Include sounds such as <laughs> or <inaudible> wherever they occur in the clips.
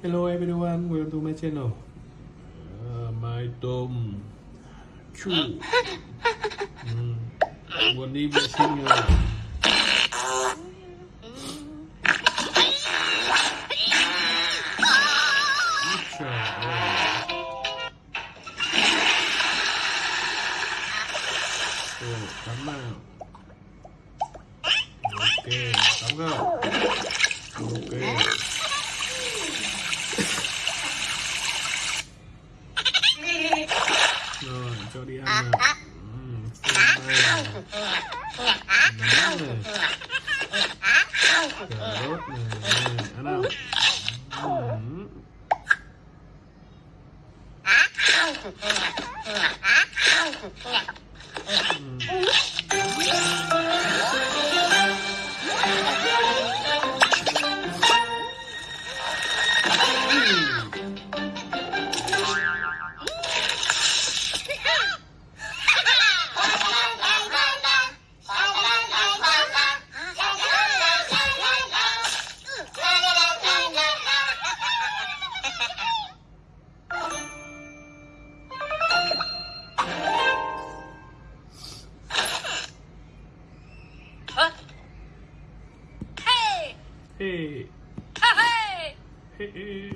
Hello everyone, welcome to my channel. Uh, my dog Chu. <laughs> Mm. One evening singer. nein Hey.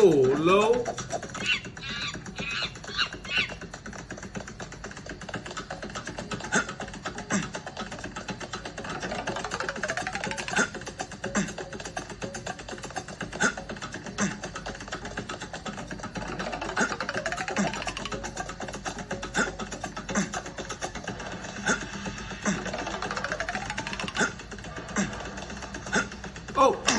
Hello? Oh!